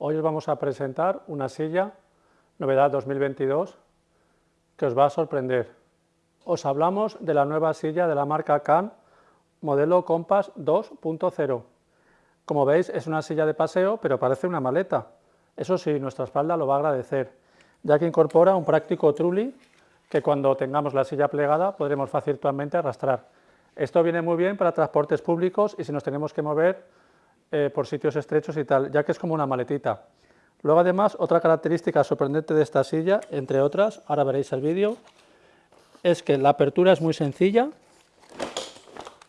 Hoy os vamos a presentar una silla, novedad 2022, que os va a sorprender. Os hablamos de la nueva silla de la marca Can, modelo Compass 2.0. Como veis es una silla de paseo, pero parece una maleta. Eso sí, nuestra espalda lo va a agradecer, ya que incorpora un práctico trulli que cuando tengamos la silla plegada podremos fácilmente arrastrar. Esto viene muy bien para transportes públicos y si nos tenemos que mover eh, por sitios estrechos y tal, ya que es como una maletita. Luego además, otra característica sorprendente de esta silla, entre otras, ahora veréis el vídeo, es que la apertura es muy sencilla,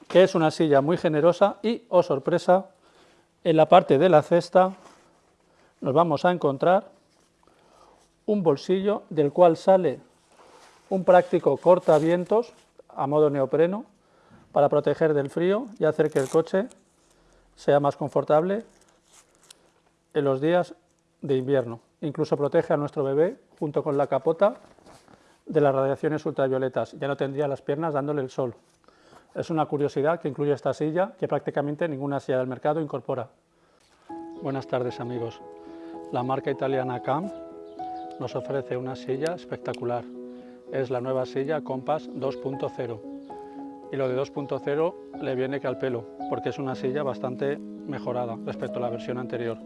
que es una silla muy generosa y, oh sorpresa, en la parte de la cesta nos vamos a encontrar un bolsillo del cual sale un práctico cortavientos a modo neopreno para proteger del frío y hacer que el coche sea más confortable en los días de invierno. Incluso protege a nuestro bebé, junto con la capota, de las radiaciones ultravioletas. Ya no tendría las piernas dándole el sol. Es una curiosidad que incluye esta silla, que prácticamente ninguna silla del mercado incorpora. Buenas tardes amigos. La marca italiana CAM nos ofrece una silla espectacular. Es la nueva silla Compass 2.0 y lo de 2.0 le viene que al pelo, porque es una silla bastante mejorada respecto a la versión anterior.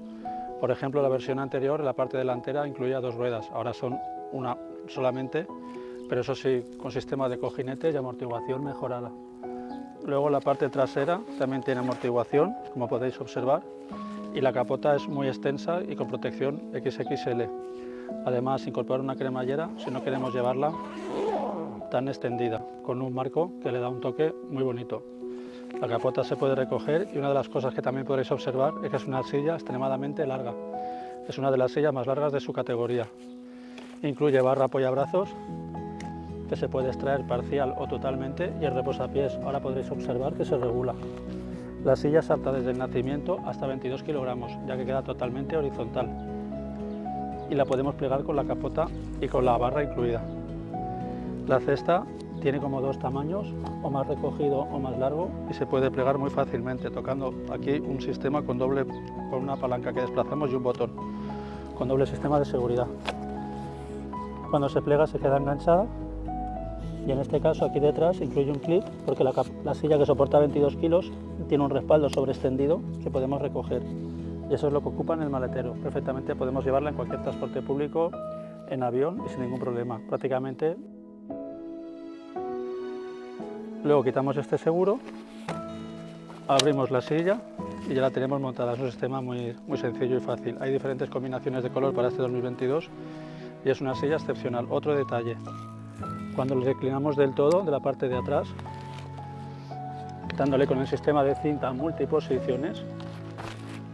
Por ejemplo, la versión anterior, la parte delantera, incluía dos ruedas, ahora son una solamente, pero eso sí, con sistema de cojinetes y amortiguación mejorada. Luego la parte trasera también tiene amortiguación, como podéis observar, y la capota es muy extensa y con protección XXL. Además, incorpora una cremallera si no queremos llevarla tan extendida, con un marco que le da un toque muy bonito. La capota se puede recoger y una de las cosas que también podréis observar es que es una silla extremadamente larga. Es una de las sillas más largas de su categoría. Incluye barra apoyabrazos que se puede extraer parcial o totalmente y el reposapiés. Ahora podréis observar que se regula. La silla salta desde el nacimiento hasta 22 kilogramos, ya que queda totalmente horizontal. Y la podemos plegar con la capota y con la barra incluida. La cesta tiene como dos tamaños, o más recogido o más largo, y se puede plegar muy fácilmente, tocando aquí un sistema con, doble, con una palanca que desplazamos y un botón, con doble sistema de seguridad. Cuando se plega se queda enganchada, y en este caso aquí detrás incluye un clip, porque la, la silla que soporta 22 kilos tiene un respaldo sobre extendido que podemos recoger. Y eso es lo que ocupa en el maletero. Perfectamente podemos llevarla en cualquier transporte público, en avión y sin ningún problema. Prácticamente Luego quitamos este seguro, abrimos la silla y ya la tenemos montada. Es un sistema muy, muy sencillo y fácil. Hay diferentes combinaciones de color para este 2022 y es una silla excepcional. Otro detalle, cuando le reclinamos del todo de la parte de atrás, dándole con el sistema de cinta multiposiciones,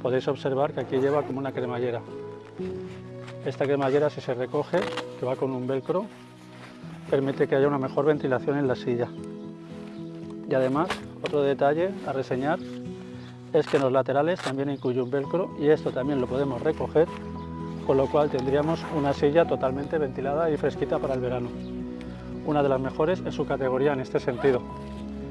podéis observar que aquí lleva como una cremallera. Esta cremallera si se recoge, que va con un velcro, permite que haya una mejor ventilación en la silla. Y además, otro detalle a reseñar es que en los laterales también incluye un velcro y esto también lo podemos recoger, con lo cual tendríamos una silla totalmente ventilada y fresquita para el verano. Una de las mejores en su categoría en este sentido.